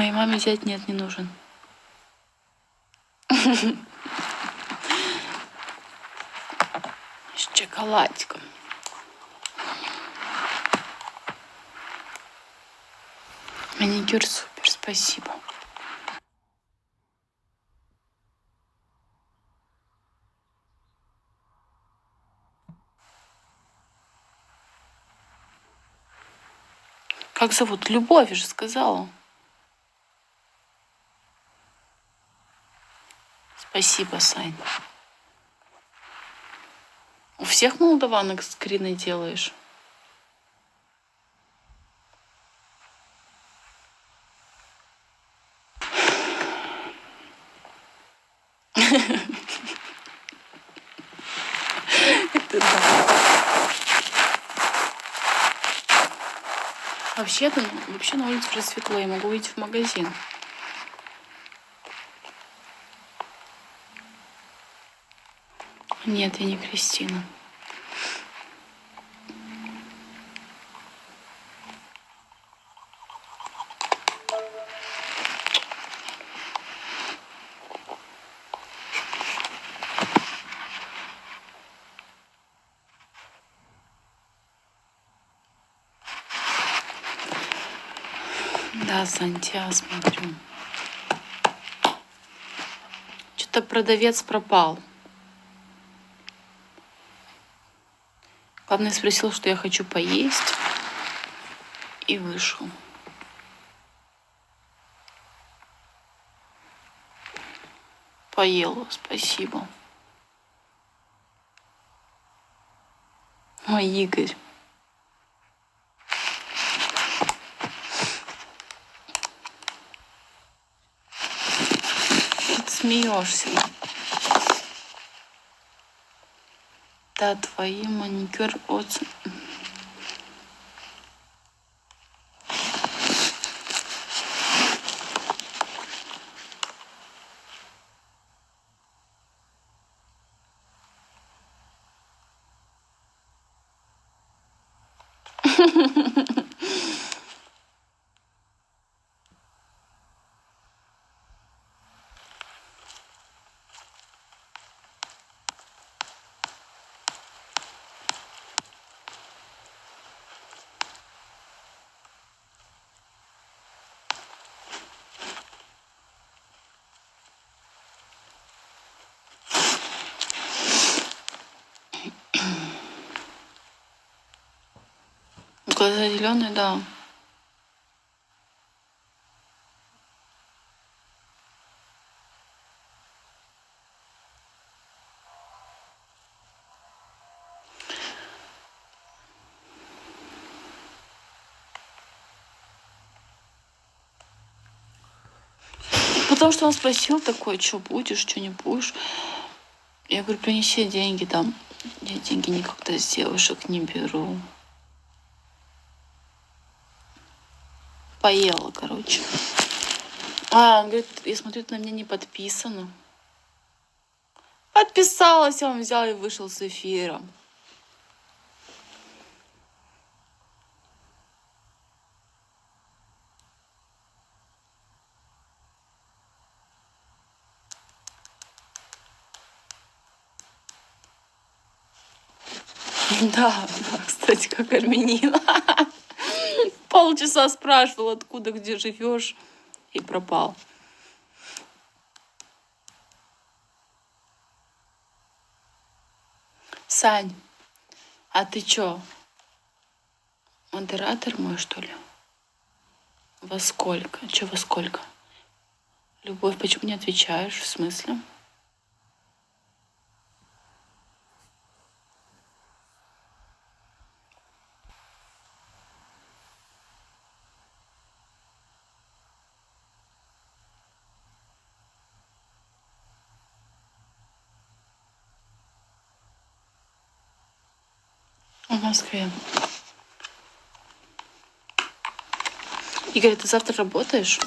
Моей маме взять нет, не нужен. С шоколадиком. Маникюр супер, спасибо. Как зовут? Любовь же сказала. Спасибо, Сань. У всех молдаванок скрины делаешь? Да. Вообще-то, вообще на улице уже светло, я могу выйти в магазин. Нет, я не Кристина. Да, Сантья, смотрю. Что-то продавец пропал. Главное, спросил, что я хочу поесть. И вышел. Поела, спасибо. Мой Игорь. смеешься. Да, твои маникюр от... Глаза зеленые, да. Потому что он спросил такой, что будешь, что не будешь. Я говорю, принеси деньги там. Я деньги никогда с девушек не беру. Поела, короче. А, он говорит, я смотрю, ты на меня не подписано. Подписалась, он взял и вышел с эфира. Да, да, кстати, как армянин. Полчаса спрашивал, откуда, где живешь, и пропал. Сань, а ты чё? Модератор мой, что ли? Во сколько? Чё во сколько? Любовь, почему не отвечаешь? В смысле? Москве. Игорь, ты завтра работаешь?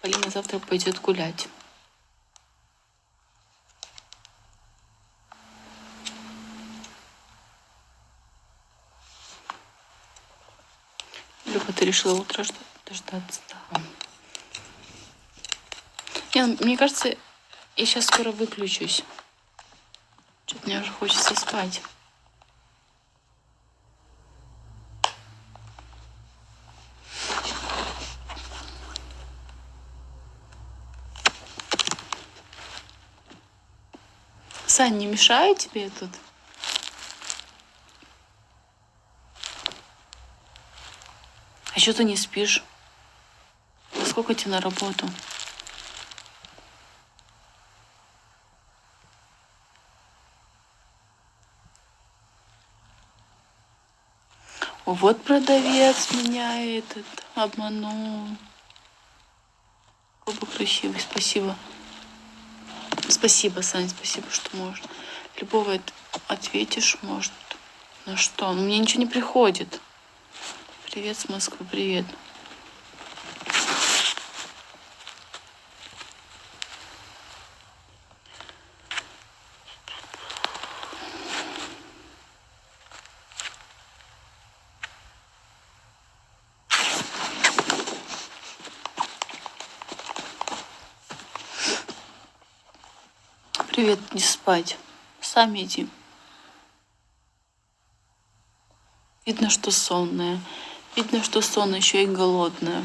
Полина завтра пойдет гулять. Люба, ты решила утро дождаться? Да. Не, ну, мне кажется, я сейчас скоро выключусь. Что-то мне уже хочется спать. Сань, не мешаю тебе тут? А что ты не спишь? Сколько тебе на работу? Вот продавец меня этот обманул. Какой красивый, спасибо. Спасибо, Сань, спасибо, что можно. Любого ответишь, может. На что? Мне ничего не приходит. Привет с Москвы, привет. Привет, не спать. Сами иди. Видно, что сонная. Видно, что сонная, еще и голодная.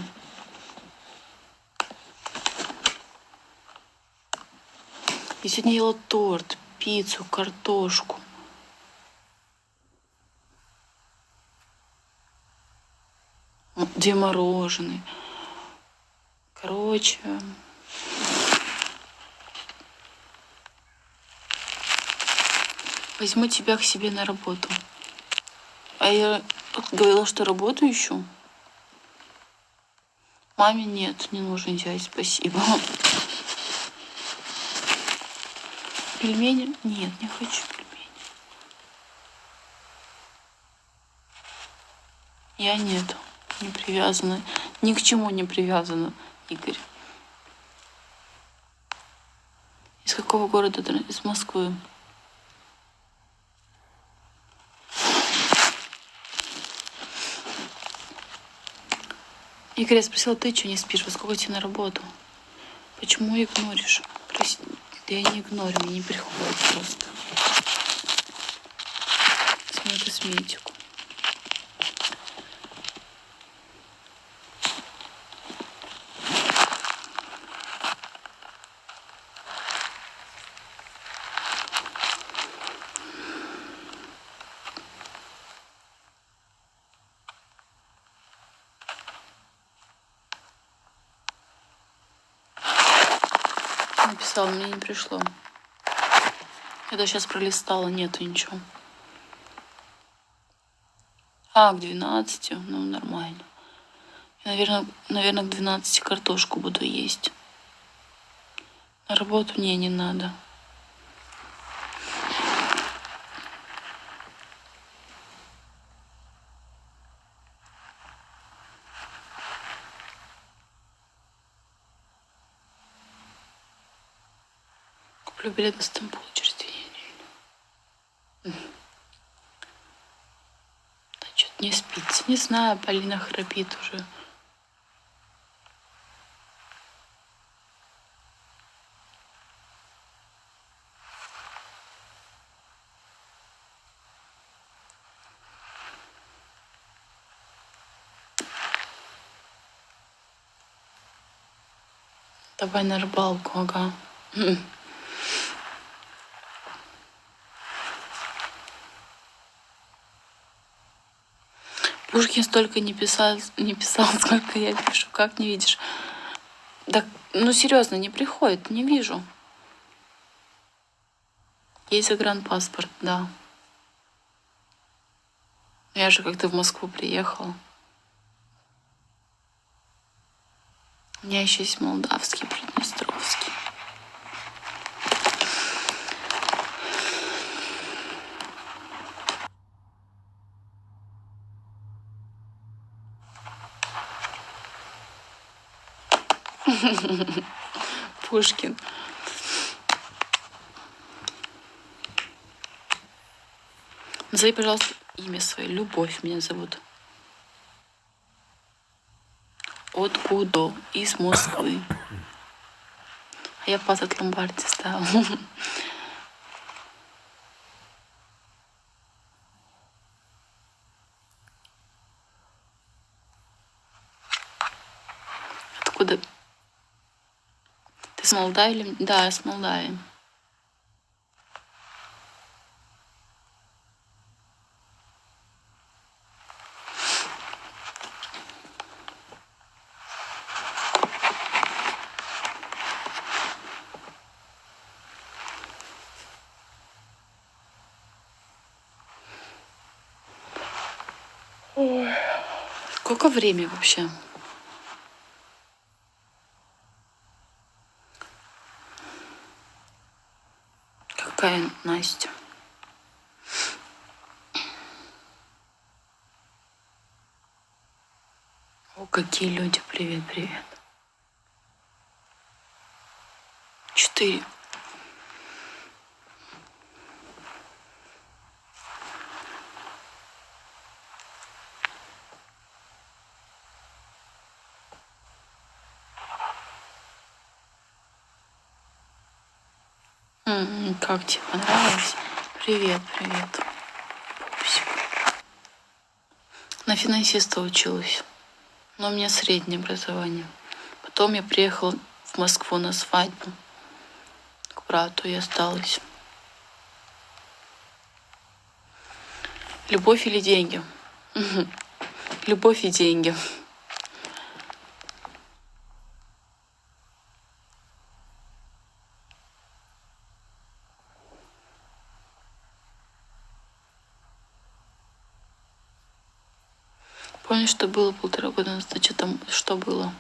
Я сегодня ела торт, пиццу, картошку. Две мороженые. Короче, Возьму тебя к себе на работу. А я говорила, что работу ищу. Маме нет, не нужен дядь, спасибо. Пельмени? Нет, не хочу пельмени. Я нет, не привязана. Ни к чему не привязана, Игорь. Из какого города? Из Москвы. Игорь, я спросила, ты что не спишь? Во сколько тебе на работу? Почему игноришь? Прости, я не игнорю, мне не приходит просто. Смою косметику. Написала, мне не пришло. Это сейчас пролистала, нету ничего. А, к 12, ну нормально. Я, наверное, наверное, к 12 картошку буду есть. На работу мне не надо. На Стамбул через две недели. Да что-то не спится. Не знаю, Полина храпит уже. Давай на рыбалку, ага. Пушкин столько не писал, не писал, сколько я пишу. Как не видишь? Да, ну серьезно, не приходит, не вижу. Есть загранпаспорт, да. Я же как-то в Москву приехал. У меня еще есть молдавский, Пушкин. Назови, пожалуйста, имя свое. Любовь меня зовут. Откуда? Из Москвы. А я пазат ломбарди ставила. Откуда? Ты с Молдавии? Да, с Молдавии. Ой. Сколько время вообще? Какая Настя? О, какие люди. Привет, привет. Четыре. Как тебе понравилось? Привет, привет. Пупсик. На финансиста училась. Но у меня среднее образование. Потом я приехала в Москву на свадьбу. К брату и осталась. Любовь или деньги? Любовь и деньги. Что было полтора года назад? Что там, что было?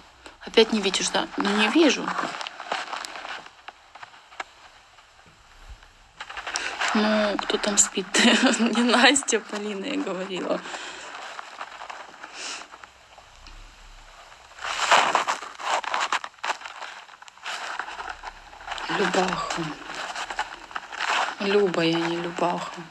Опять не видишь, да? Ну не вижу. Ну, кто там спит? не Настя, Полина, я говорила. Любаха. Люба, я не Любаха.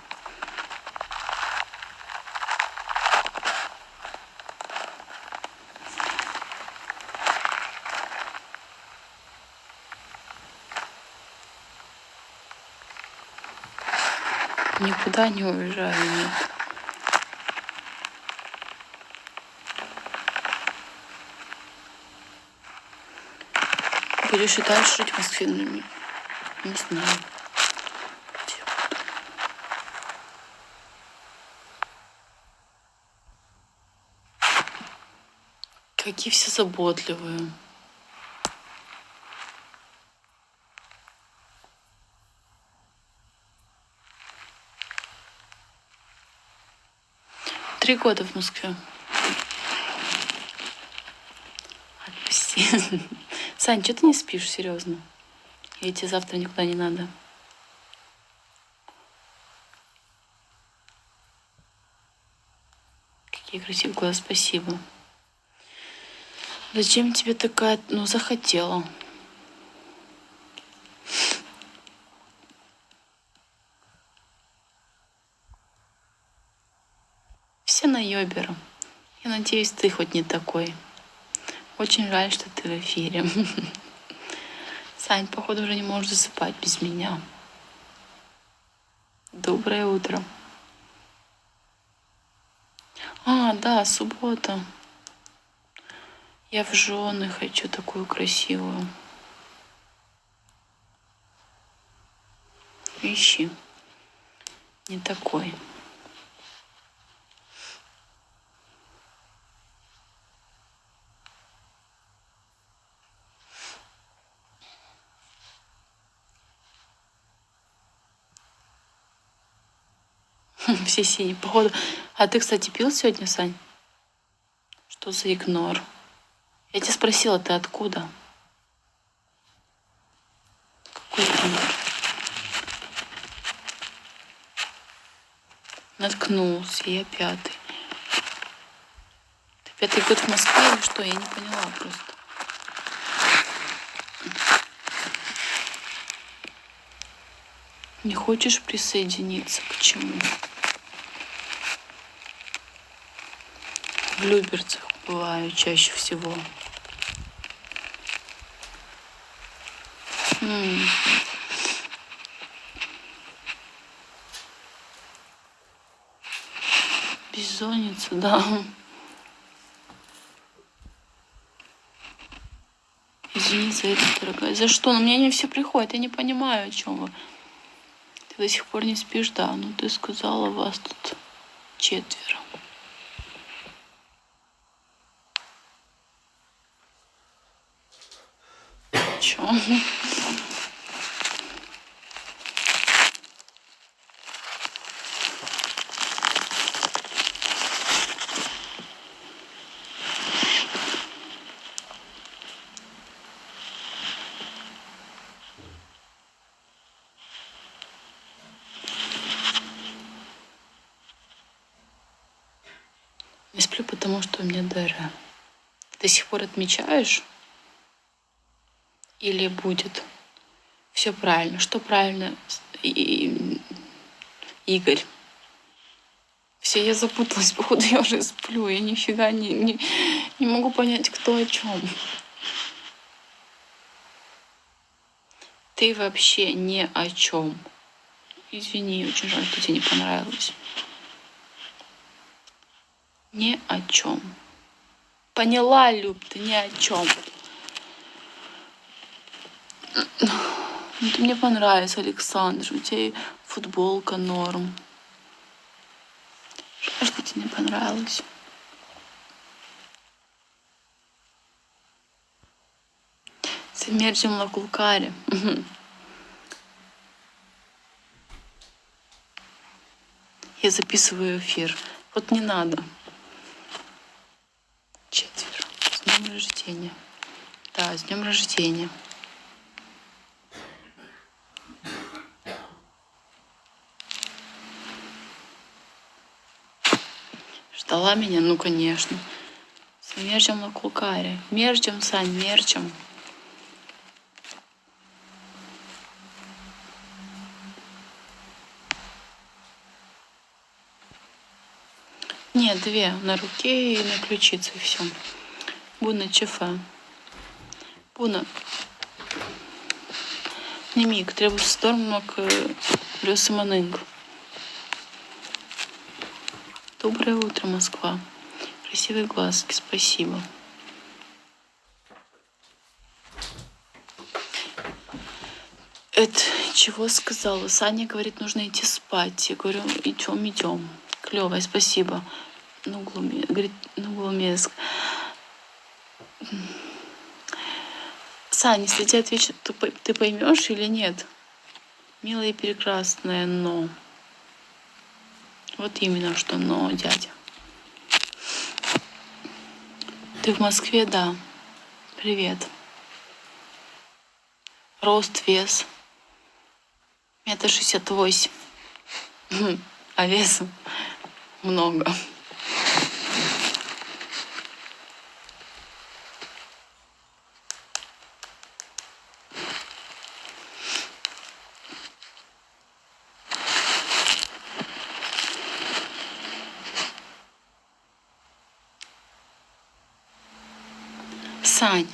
Никуда не уезжаю, нет. Будешь и дальше жить в не знаю. Какие все заботливые. Три года в Москве. Отпусти. Сань, что ты не спишь, серьезно? И тебе завтра никуда не надо. Какие красивые глаза, спасибо. Зачем тебе такая, ну, захотела? Йоберу. Я надеюсь, ты хоть не такой. Очень жаль, что ты в эфире. Сань, походу, уже не можешь засыпать без меня. Доброе утро. А, да, суббота. Я в жены хочу такую красивую. Ищи. Не такой. Все синие. Походу. А ты, кстати, пил сегодня, Сань? Что за игнор? Я тебя спросила, ты откуда? Какой игнор? Наткнулся, я пятый. Ты пятый год в Москве или что? Я не поняла просто. Не хочешь присоединиться? Почему? В Люберцах бываю чаще всего. М. Бессонница, да. Извини за это, дорогая. За что? Ну, мне не все приходит. Я не понимаю, о чем вы. Ты до сих пор не спишь, да. Ну, ты сказала, вас тут четверо. Чё? Я сплю, потому что у меня ДР. Ты до сих пор отмечаешь? Или будет? Все правильно. Что правильно, И- Игорь? Все, я запуталась, походу, я уже сплю. Я нифига не, не, не могу понять, кто о чем. Ты вообще ни о чем. Извини, очень жаль, что тебе не понравилось. Ни о чем. Поняла, Люб, ты ни о чем. Ну, ты мне понравился, Александр. У тебя футболка норм. Что тебе не понравилось. Смерть Лакулкари. Я записываю эфир. Вот не надо. Четверо. С днем рождения. Да, с днем рождения. Ждала меня? Ну, конечно. С мерчем на кулкаре. Мерчем, Сань, мерчем. Нет, две. На руке и на ключице. Все. Буна чефа. Буна. Не миг. Треба стормок Рюсаманынг. Доброе утро, Москва. Красивые глазки, спасибо. Это чего сказала? Саня говорит, нужно идти спать. Я говорю, идем, идем. Клевое, спасибо. Ну, глуме... говорит, ну, глумеск. Саня, если тебе отвечу, то ты поймешь или нет? Милая и прекрасная, но. Вот именно что но, дядя. Ты в Москве, да. Привет. Рост, вес. Метр шестьдесят восемь. А веса много. Сань,